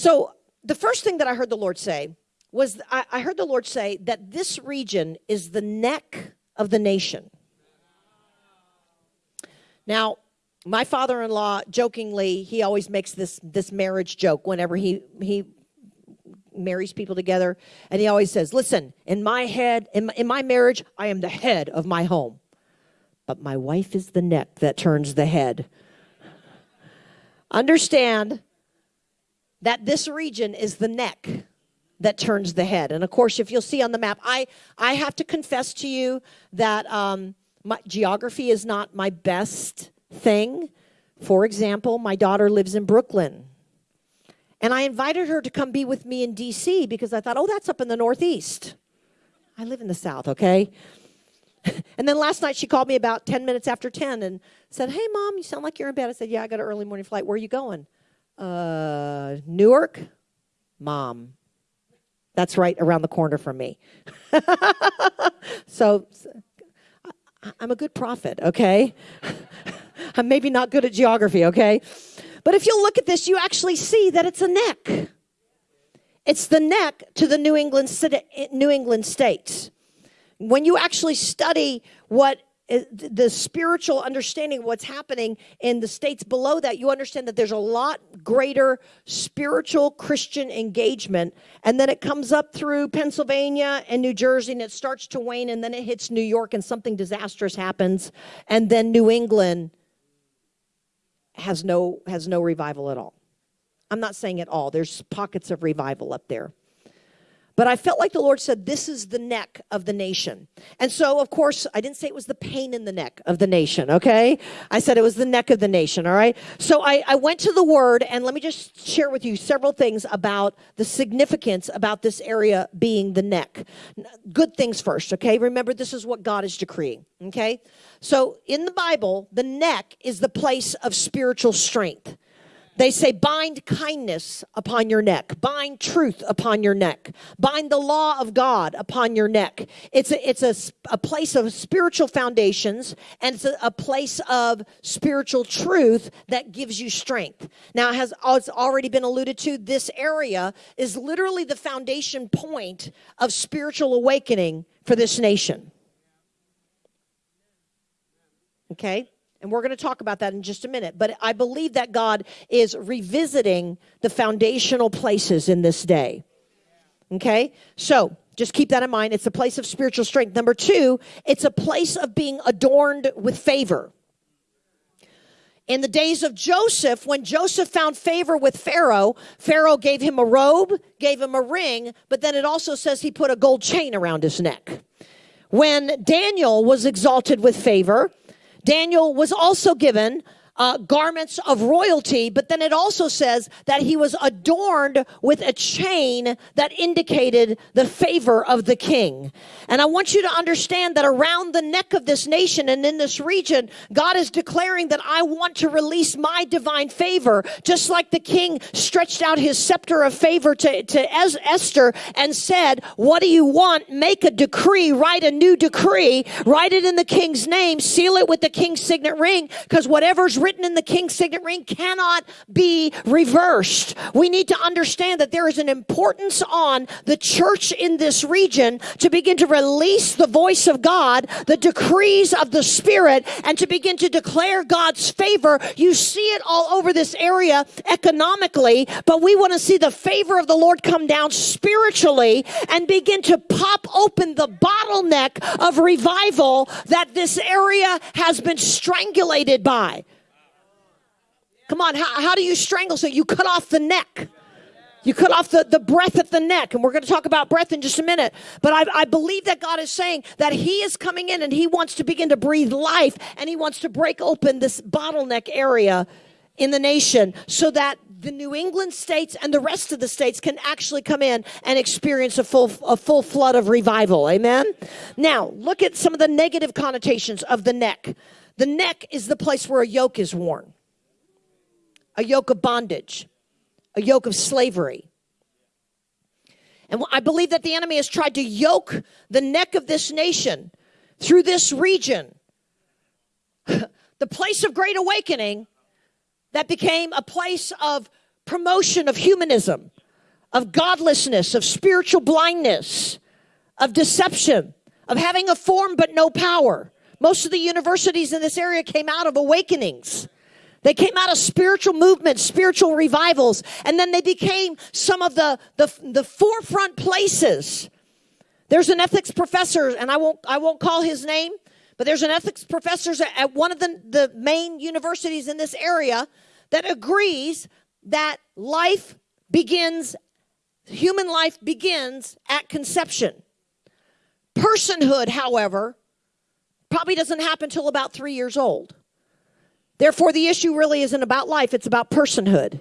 So the first thing that I heard the Lord say was I, I heard the Lord say that this region is the neck of the nation. Now, my father-in-law jokingly he always makes this this marriage joke whenever he he marries people together. And he always says listen in my head in my, in my marriage i am the head of my home. But my wife is the neck that turns the head. Understand that this region is the neck that turns the head. And of course, if you'll see on the map, I, I have to confess to you that um, my geography is not my best thing. For example, my daughter lives in Brooklyn. And I invited her to come be with me in DC because I thought, oh, that's up in the Northeast. I live in the South, okay? and then last night she called me about 10 minutes after 10 and said, hey, mom, you sound like you're in bed. I said, yeah, I got an early morning flight. Where are you going? Uh, Newark? Mom, that's right around the corner from me. so I'm a good prophet, okay? I'm maybe not good at geography, okay? But if you look at this, you actually see that it's a neck. It's the neck to the New England, New England states. When you actually study what the spiritual understanding of what's happening in the states below that, you understand that there's a lot greater spiritual Christian engagement. And then it comes up through Pennsylvania and New Jersey and it starts to wane and then it hits New York and something disastrous happens. And then New England has no, has no revival at all. I'm not saying at all. There's pockets of revival up there. But I felt like the Lord said, This is the neck of the nation. And so, of course, I didn't say it was the pain in the neck of the nation, okay? I said it was the neck of the nation, all right? So I, I went to the word, and let me just share with you several things about the significance about this area being the neck. Good things first, okay? Remember, this is what God is decreeing, okay? So in the Bible, the neck is the place of spiritual strength. They say, bind kindness upon your neck, bind truth upon your neck, bind the law of God upon your neck. It's a, it's a, a place of spiritual foundations and it's a, a place of spiritual truth that gives you strength. Now, has oh, it's already been alluded to, this area is literally the foundation point of spiritual awakening for this nation. Okay? And we're going to talk about that in just a minute. But I believe that God is revisiting the foundational places in this day. Okay? So just keep that in mind. It's a place of spiritual strength. Number two, it's a place of being adorned with favor. In the days of Joseph, when Joseph found favor with Pharaoh, Pharaoh gave him a robe, gave him a ring, but then it also says he put a gold chain around his neck. When Daniel was exalted with favor, Daniel was also given uh, garments of royalty, but then it also says that he was adorned with a chain that indicated the favor of the king. And I want you to understand that around the neck of this nation and in this region, God is declaring that I want to release my divine favor, just like the king stretched out his scepter of favor to, to Esther and said, What do you want? Make a decree, write a new decree, write it in the king's name, seal it with the king's signet ring, because whatever's written written in the king's signet ring cannot be reversed. We need to understand that there is an importance on the church in this region to begin to release the voice of God, the decrees of the Spirit, and to begin to declare God's favor. You see it all over this area economically, but we want to see the favor of the Lord come down spiritually and begin to pop open the bottleneck of revival that this area has been strangulated by. Come on, how, how do you strangle? So you cut off the neck. You cut off the, the breath at the neck, and we're going to talk about breath in just a minute. But I, I believe that God is saying that He is coming in and He wants to begin to breathe life and He wants to break open this bottleneck area in the nation so that the New England states and the rest of the states can actually come in and experience a full, a full flood of revival. Amen? Now, look at some of the negative connotations of the neck. The neck is the place where a yoke is worn a yoke of bondage, a yoke of slavery. And I believe that the enemy has tried to yoke the neck of this nation through this region, the place of great awakening that became a place of promotion of humanism, of godlessness, of spiritual blindness, of deception, of having a form but no power. Most of the universities in this area came out of awakenings. They came out of spiritual movements, spiritual revivals, and then they became some of the, the, the forefront places. There's an ethics professor, and I won't, I won't call his name, but there's an ethics professor at one of the, the main universities in this area that agrees that life begins, human life begins at conception. Personhood, however, probably doesn't happen until about three years old. Therefore, the issue really isn't about life, it's about personhood.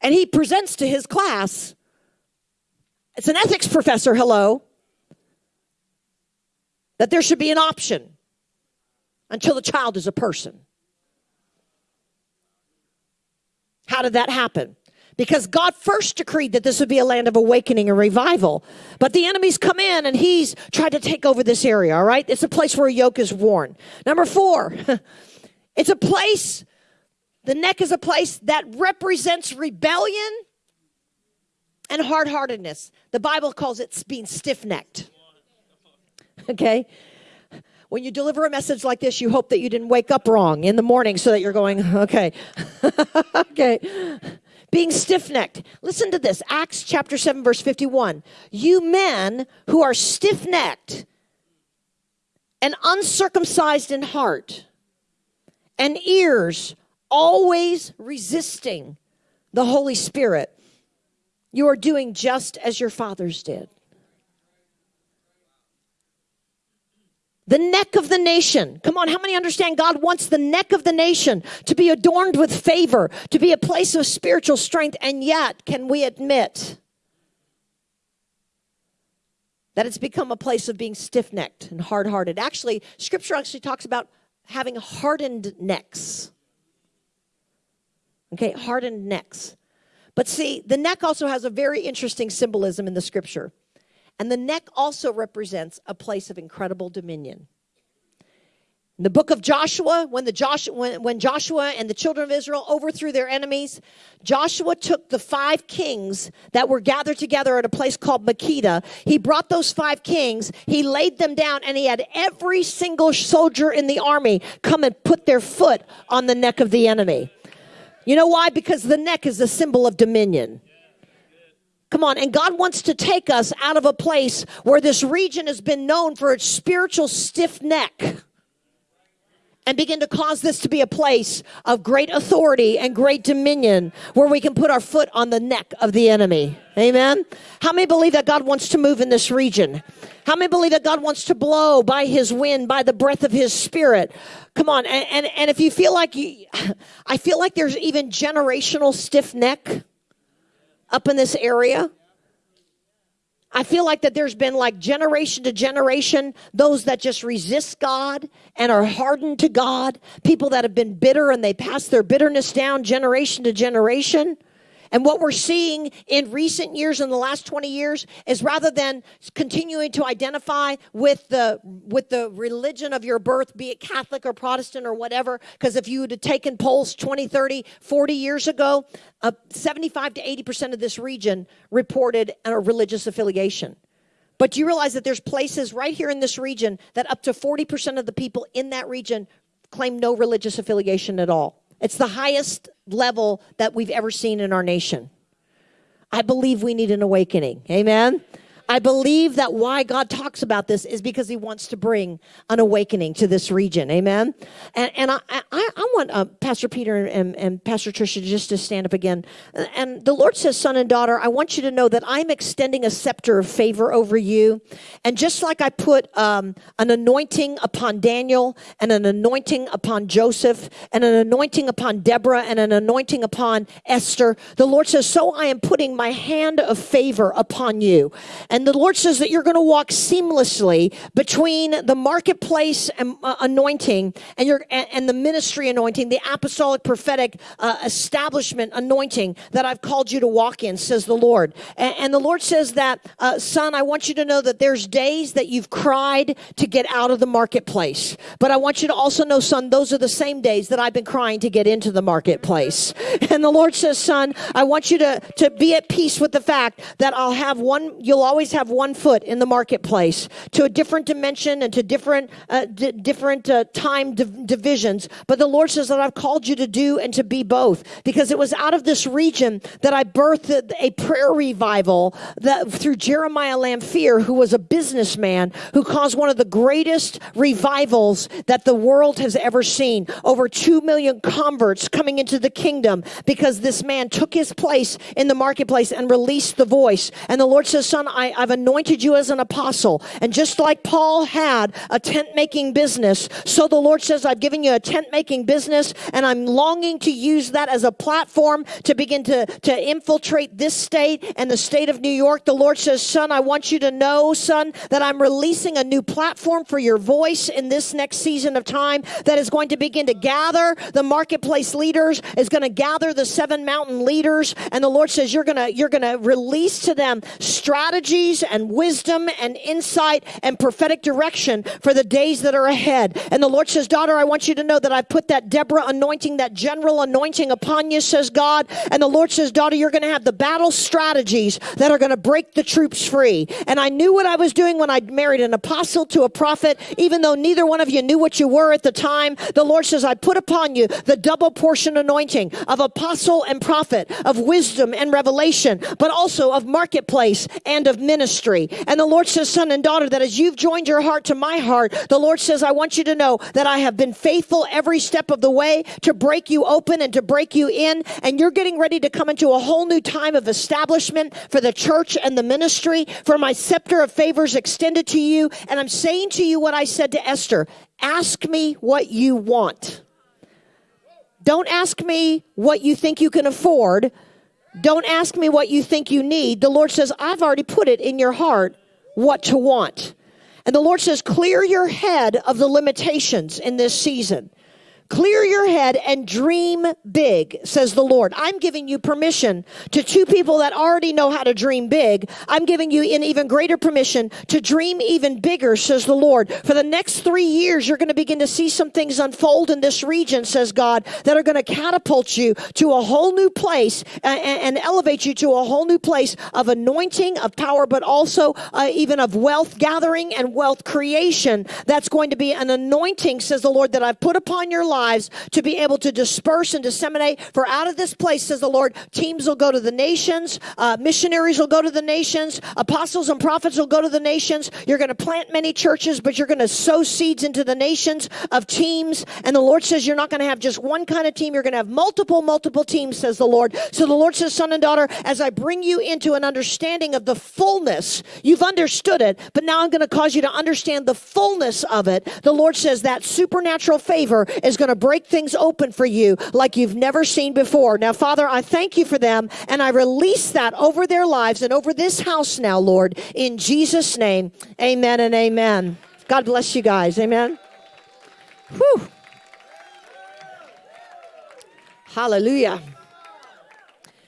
And he presents to his class, it's an ethics professor, hello, that there should be an option until the child is a person. How did that happen? Because God first decreed that this would be a land of awakening and revival. But the enemy's come in and he's tried to take over this area, all right? It's a place where a yoke is worn. Number four, It's a place, the neck is a place that represents rebellion and hard heartedness. The Bible calls it being stiff necked. Okay? When you deliver a message like this, you hope that you didn't wake up wrong in the morning so that you're going, okay. okay. Being stiff necked. Listen to this Acts chapter 7, verse 51. You men who are stiff necked and uncircumcised in heart and ears, always resisting the Holy Spirit. You are doing just as your fathers did. The neck of the nation. Come on, how many understand God wants the neck of the nation to be adorned with favor, to be a place of spiritual strength, and yet, can we admit that it's become a place of being stiff necked and hard hearted? Actually, scripture actually talks about having hardened necks. Okay, hardened necks. But see, the neck also has a very interesting symbolism in the scripture. And the neck also represents a place of incredible dominion. In the book of Joshua, when, the Joshua, when, when Joshua and the children of Israel overthrew their enemies, Joshua took the five kings that were gathered together at a place called Makkedah. He brought those five kings, he laid them down, and he had every single soldier in the army come and put their foot on the neck of the enemy. You know why? Because the neck is a symbol of dominion. Come on, and God wants to take us out of a place where this region has been known for its spiritual stiff neck and begin to cause this to be a place of great authority and great dominion where we can put our foot on the neck of the enemy. Amen. How many believe that God wants to move in this region? How many believe that God wants to blow by his wind, by the breath of his spirit? Come on. And, and, and if you feel like you, I feel like there's even generational stiff neck up in this area. I feel like that there's been like generation to generation those that just resist God and are hardened to God, people that have been bitter and they pass their bitterness down generation to generation. And what we're seeing in recent years, in the last 20 years, is rather than continuing to identify with the, with the religion of your birth, be it Catholic or Protestant or whatever, because if you had taken polls 20, 30, 40 years ago, uh, 75 to 80% of this region reported a religious affiliation. But do you realize that there's places right here in this region that up to 40% of the people in that region claim no religious affiliation at all? It's the highest level that we've ever seen in our nation. I believe we need an awakening. Amen. I believe that why God talks about this is because he wants to bring an awakening to this region. Amen. And, and I, I, I want uh, Pastor Peter and, and Pastor Tricia just to stand up again. And the Lord says, son and daughter, I want you to know that I'm extending a scepter of favor over you. And just like I put um, an anointing upon Daniel and an anointing upon Joseph and an anointing upon Deborah and an anointing upon Esther, the Lord says, so I am putting my hand of favor upon you. And And the Lord says that you're going to walk seamlessly between the marketplace and, uh, anointing and your and, and, the ministry anointing, the apostolic prophetic uh, establishment anointing that I've called you to walk in, says the Lord. And, and the Lord says that, uh, son, I want you to know that there's days that you've cried to get out of the marketplace. But I want you to also know, son, those are the same days that I've been crying to get into the marketplace. And the Lord says, son, I want you to, to be at peace with the fact that I'll have one, you'll always have one foot in the marketplace to a different dimension and to different, uh, different uh, time div- divisions. But the Lord says that I've called you to do and to be both because it was out of this region that I birthed a prayer revival that through Jeremiah Lanphier, who was a businessman who caused one of the greatest revivals that the world has ever seen. Over 2 million converts coming into the kingdom because this man took his place in the marketplace and released the voice. And the Lord says, son, I, I've anointed you as an apostle. And just like Paul had a tent making business, so the Lord says, I've given you a tent making business and I'm longing to use that as a platform to begin to, to infiltrate this state and the state of New York. The Lord says, son, I want you to know, son, that I'm releasing a new platform for your voice in this next season of time that is going to begin to gather the marketplace leaders, is going to gather the seven mountain leaders. And the Lord says, you're going to, you're to release to them strategies and wisdom and insight and prophetic direction for the days that are ahead. And the Lord says, daughter, I want you to know that I put that Deborah anointing, that general anointing upon you, says God. And the Lord says, daughter, you're going to have the battle strategies that are going to break the troops free. And I knew what I was doing when I married an apostle to a prophet, even though neither one of you knew what you were at the time. The Lord says, I put upon you the double portion anointing of apostle and prophet, of wisdom and revelation, but also of marketplace and of ministry. And the Lord says, son and daughter, that as you've joined your heart to my heart, the Lord says, I want you to know that I have been faithful every step of the way to break you open and to break you in. And you're getting ready to come into a whole new time of establishment for the church and the ministry, for my scepter of favors extended to you. And I'm saying to you what I said to Esther ask me what you want. Don't ask me what you think you can afford. Don't ask me what you think you need. The Lord says, I've already put it in your heart what to want. And the Lord says, clear your head of the limitations in this season. Clear your head and dream big, says the Lord. I'm giving you permission to two people that already know how to dream big. I'm giving you an even greater permission to dream even bigger, says the Lord. For the next three years, you're going to begin to see some things unfold in this region, says God, that are going to catapult you to a whole new place and, and elevate you to a whole new place of anointing, of power, but also uh, even of wealth gathering and wealth creation. That's going to be an anointing, says the Lord, that I've put upon your life lives to be able to disperse and disseminate. For out of this place, says the Lord, teams will go to the nations, uh, missionaries will go to the nations, apostles and prophets will go to the nations. You're going to plant many churches, but you're going to sow seeds into the nations of teams. And the Lord says you're not going to have just one kind of team. You're going to have multiple, multiple teams, says the Lord. So the Lord says, son and daughter, as I bring you into an understanding of the fullness, you've understood it, but now I'm going to cause you to understand the fullness of it. The Lord says that supernatural favor is going going to break things open for you like you've never seen before. Now, Father, I thank you for them and I release that over their lives and over this house now, Lord, in Jesus' name. Amen and amen. God bless you guys. Amen. Whew. Hallelujah.